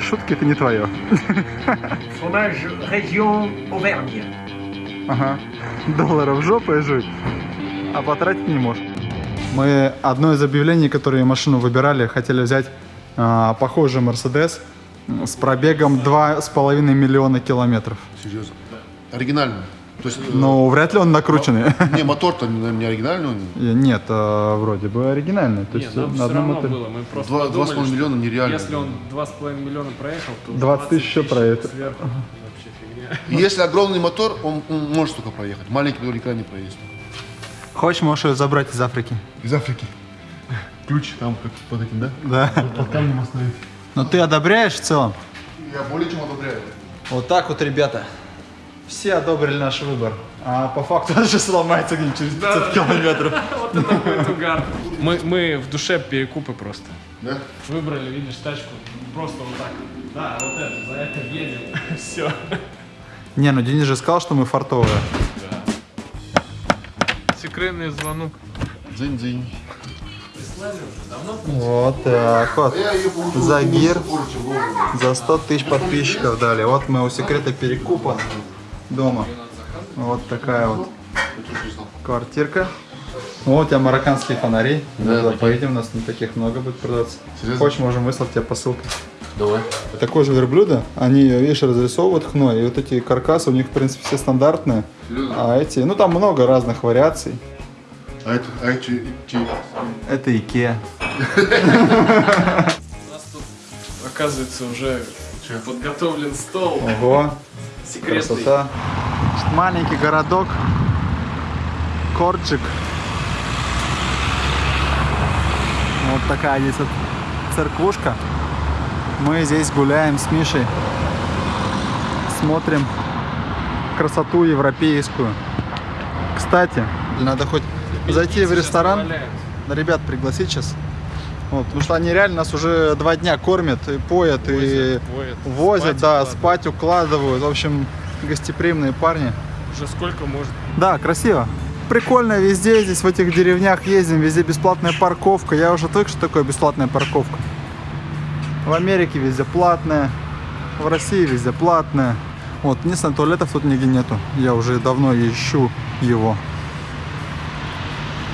Шутки это не твое. Fromage région Auvergne. Ага. Долларов жопой жить, а потратить не можешь. Мы одно из объявлений, которые машину выбирали, хотели взять а, похожий Мерседес с пробегом 2,5 миллиона километров. Серьезно. Оригинальный. То есть, э, Но вряд ли он накрученный. не, мотор-то не оригинальный. он. Нет, а, вроде бы оригинальный. То есть нам на все равно моторе. было. Мы просто Два- подумали, 2,5 что миллиона нереально. Если он 2,5 миллиона проехал, то 20 тысяч еще проехал. Сверху вообще фигня. И если огромный мотор, он, он может только проехать. Маленький мотор никогда не проедет. Хочешь, можешь ее забрать из Африки? Из Африки. Ключ там как под этим, да? Да. Под камнем оставить. Но ты одобряешь в целом? Я более чем одобряю. Вот так вот, ребята. Все одобрили наш выбор. А по факту он же сломается где-нибудь через 500 километров. Вот это будет угар. Мы, мы в душе перекупы просто. Да? Выбрали, видишь, тачку просто вот так. Да, вот это, за это едем. Все. Не, ну Денис же сказал, что мы фартовые. Секретный звонок. Дзынь-дзынь. Вот так вот. Чем должен. за 100 тысяч подписчиков дали. Вот мы у секрета перекупа дома. Вот такая вот квартирка. Вот у тебя марокканские фонари. Мы туда поедем, у нас не таких много будет продаться. Серьезно? Хочешь, можем выслать тебе посылку. Давай. Такой же верблюда, они, видишь, разрисовывают хной, и вот эти каркасы у них, в принципе, все стандартные. А эти, ну там много разных вариаций. А это, а эти, эти- Это Икеа. У нас тут, оказывается, уже подготовлен стол. Ого, Секретный. красота. Маленький городок, Корчик. Вот такая здесь вот церквушка. Мы здесь гуляем с Мишей, смотрим красоту европейскую. Кстати, надо хоть зайти в ресторан, ребят пригласить сейчас. Вот, потому что они реально нас уже два дня кормят и поят, и Возят, возят. возят, Спать да, укладывают. спать укладывают. В общем, гостеприимные парни. Уже сколько может? Да, красиво. Прикольно везде, здесь в этих деревнях ездим, везде бесплатная парковка. Я уже отвык, что такое бесплатная парковка. В Америке везде платная, в России везде платная. Вот, единственное, туалетов тут нигде нету. Я уже давно ищу его.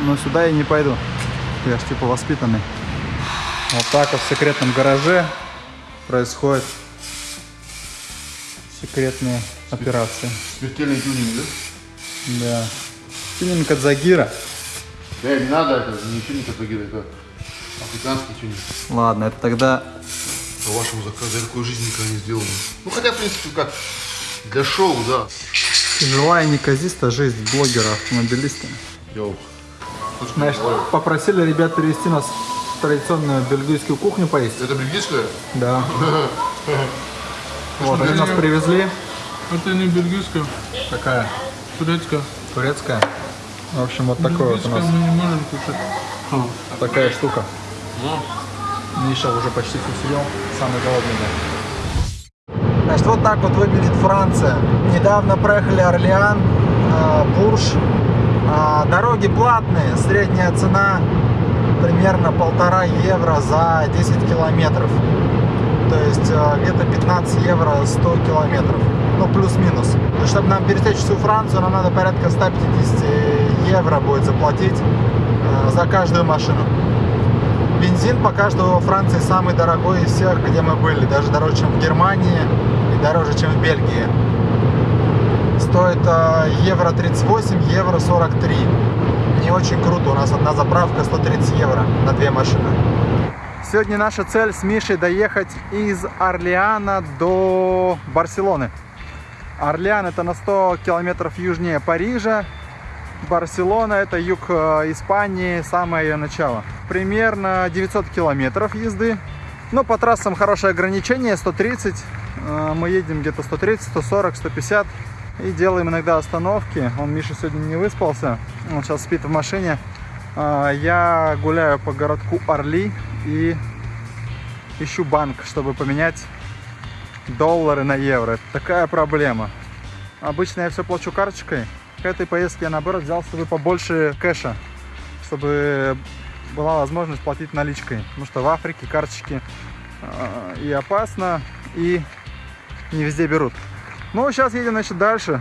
Но сюда я не пойду. Я ж типа воспитанный. Вот так вот в секретном гараже происходят секретные операции. смертельный тюнинг, да? Да. Тюнинг от Загира. Да, не надо, это не тюнинг от Багира, это африканский тюнинг. Ладно, это тогда... По вашему заказу я такой жизни никогда не сделал. Ну хотя, в принципе, как для шоу, да. Живая неказистая жизнь блогера, автомобилиста. Йоу. Значит, попросили ребят перевести нас традиционную бельгийскую кухню поесть. Это бельгийская? Да. Вот, они нас привезли. Это не бельгийская, Такая турецкая. турецкая. В общем, вот такой вот у нас мы не можем кушать. такая штука. Миша уже почти все съел, самый голодный, да. Значит, вот так вот выглядит Франция. Недавно проехали Орлеан, э, Бурж. А, Дороги платные, средняя цена примерно полтора евро за 10 километров. То есть э, где-то 15 евро 100 километров. Ну, плюс-минус. Есть, чтобы нам пересечь всю Францию, нам надо порядка 150 евро будет заплатить э, за каждую машину. Бензин пока что во Франции самый дорогой из всех, где мы были. Даже дороже, чем в Германии и дороже, чем в Бельгии. Стоит э, евро 38, евро 43. Не очень круто. У нас одна заправка 130 евро на две машины. Сегодня наша цель с Мишей доехать из Орлеана до Барселоны. Орлеан это на 100 километров южнее Парижа. Барселона это юг э, Испании, самое ее начало. Примерно 900 километров езды. Но по трассам хорошее ограничение, 130. Э, Мы едем где-то 130, 140, 150. И делаем иногда остановки. Он, Миша, сегодня не выспался. Он сейчас спит в машине. Э, Я гуляю по городку Орли и ищу банк, чтобы поменять доллары на евро. Такая проблема. Обычно я все плачу карточкой. К этой поездке я наоборот взял с собой побольше кэша, чтобы была возможность платить наличкой. Потому что в Африке карточки а, и опасно, и не везде берут. Ну, сейчас едем, значит, дальше.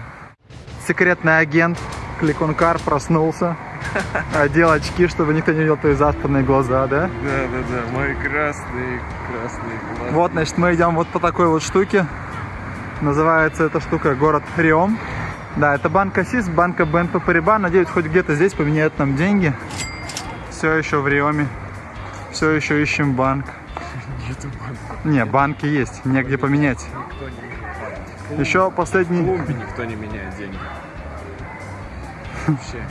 Секретный агент Кликункар проснулся, одел очки, чтобы никто не видел твои заспанные глаза, да? Да, да, да, мои красные, красные глаза. Вот, значит, мы идем вот по такой вот штуке. Называется эта штука город Риом. Да, это банк Асис, банка БНП Париба. Надеюсь, хоть где-то здесь поменяют нам деньги. Все еще в Риоме. Все еще ищем банк. Нету банка. Не, банки есть, негде поменять. Никто не Еще В последний... Колумбии никто не меняет деньги. Вообще.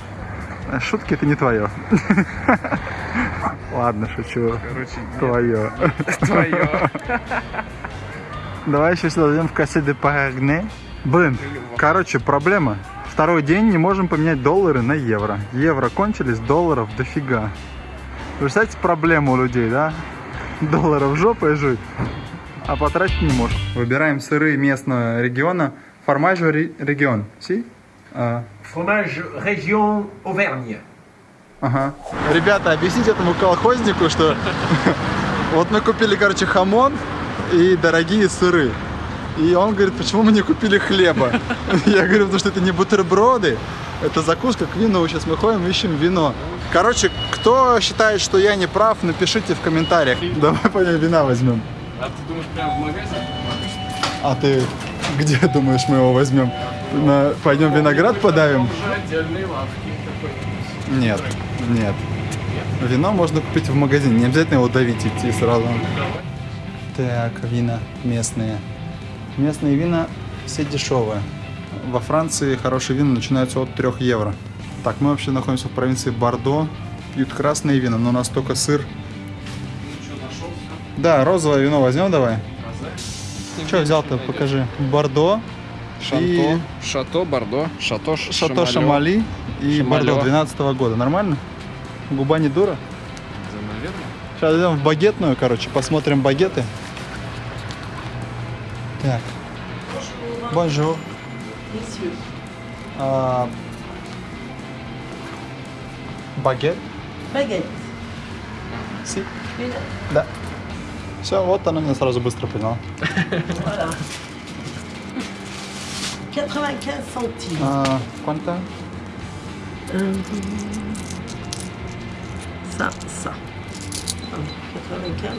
Шутки это не твое. Ладно, шучу. Короче, нет. Твое. Твое. Давай еще сюда зайдем в кассе де Парагне. Блин, короче, проблема. Второй день не можем поменять доллары на евро. Евро кончились, долларов дофига. Вы представляете проблему у людей, да? Долларов жопой жить, а потратить не может. Выбираем сыры местного региона. Формажу регион. Си? Fromage région Auvergne. Ага. Ребята, объясните этому колхознику, что вот мы купили, короче, хамон и дорогие сыры. И он говорит, почему мы не купили хлеба? Я говорю, потому что это не бутерброды, это закуска к вину. Сейчас мы ходим, ищем вино. Короче, кто считает, что я не прав, напишите в комментариях. Давай пойдем вина возьмем. А ты думаешь, прям в магазин? А ты где думаешь мы его возьмем? На- Пойдем виноград подавим? Нет, нет. Вино можно купить в магазине, не обязательно его давить идти сразу. Так, вина местные. Местные вина все дешевые. Во Франции хорошие вина начинаются от 3 евро. Так, мы вообще находимся в провинции Бордо. Пьют красные вина, но у нас только сыр. Да, розовое вино возьмем давай. Что взял-то, покажи. Бордо. И Шато, Бордо, Шато, Шато Шамали и Шамалё. Бордо 12 года. Нормально? Губа не дура? Да. Сейчас идем в багетную, короче, посмотрим багеты. Так. Bonjour. А, Baguette? Baguette. Si? Да. Все, вот она меня сразу быстро поняла. Voilà. 95 centimes. А, сколько? Ça, ça. Ah, 95.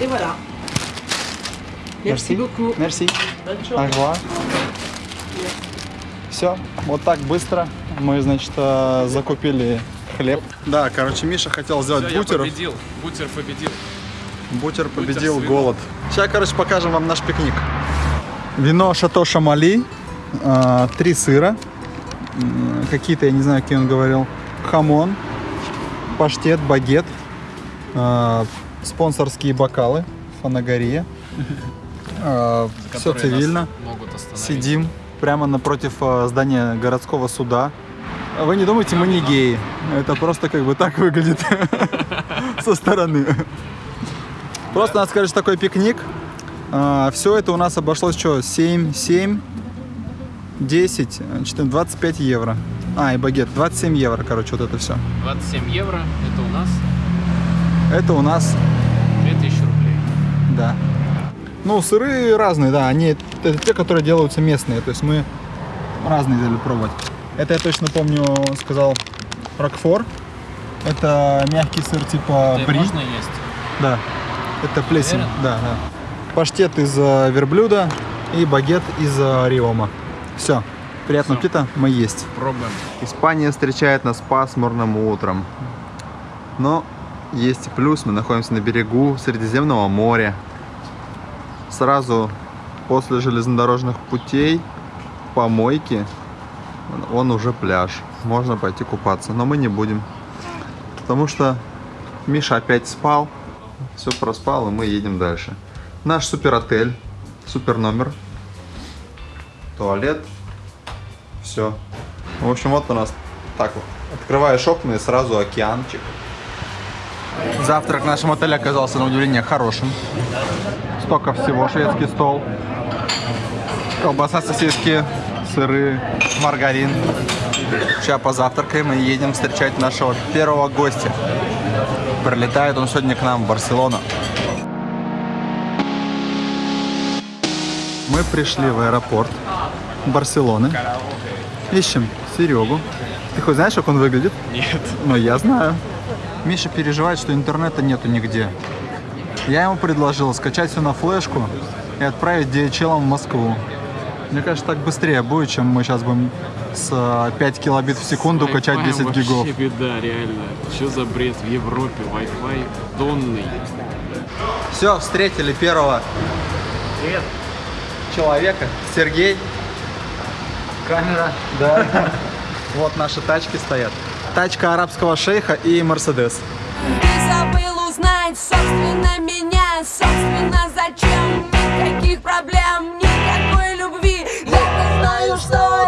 Et voilà. Merci, beaucoup. Мерси. Bonne journée. Ага. Все, вот так быстро мы, значит, э, закупили хлеб. Да, короче, Миша хотел сделать Всё, я бутеров. победил. Бутер победил. Бутер победил вином. голод. Сейчас, короче, покажем вам наш пикник. Вино Шато Шамали, а, три сыра, какие-то, я не знаю, какие он говорил, хамон, паштет, багет, а, спонсорские бокалы, фанагория. Все которые цивильно. Сидим прямо напротив здания городского суда. Вы не думайте, мы не геи. Это просто как бы так выглядит со стороны. Просто надо сказать, такой пикник. Все это у нас обошлось что? 7, 7, 10, э, 14, 25 евро. А, и багет, 27 евро, короче, вот это все. 27 евро. Это у нас Это у нас, 2000 рублей. да. Ну, сыры разные, да, они, это те, которые делаются местные, то есть мы разные взяли пробовать. Это я точно помню, сказал Рокфор. Это мягкий сыр типа Это бри. можно есть? Да, это плесень, Уверен? да, да. Паштет из э, верблюда и багет из э, риома. Все, приятного Всё. аппетита, мы есть. Пробуем. Испания встречает нас пасмурным утром. Но есть и плюс, мы находимся на берегу Средиземного моря. Сразу после железнодорожных путей, помойки, он уже пляж. Можно пойти купаться, но мы не будем. Потому что Миша опять спал, все проспал, и мы едем дальше. Наш супер отель, супер номер, туалет, все. В общем, вот у нас так вот. Открываешь окна и сразу океанчик. Завтрак в нашем отеле оказался на удивление хорошим. Столько всего, шведский стол. Колбаса, сосиски, сыры, маргарин. Сейчас позавтракаем и едем встречать нашего первого гостя. Прилетает он сегодня к нам в Барселону. Мы пришли в аэропорт Барселоны. Ищем Серегу. Ты хоть знаешь, как он выглядит? Нет. Ну, я знаю. Миша переживает, что интернета нету нигде. Я ему предложил скачать все на флешку и отправить DHL в Москву. Мне кажется, так быстрее будет, чем мы сейчас будем с э, 5 килобит в секунду качать Wi-Fi 10 гигов. Вообще беда, реально. Что за бред в Европе? Wi-Fi донный. Все, встретили первого человека. Сергей. Камера. Да. Вот наши тачки стоят. Тачка арабского шейха и Мерседес. Ты забыл узнать, собственно, меня story.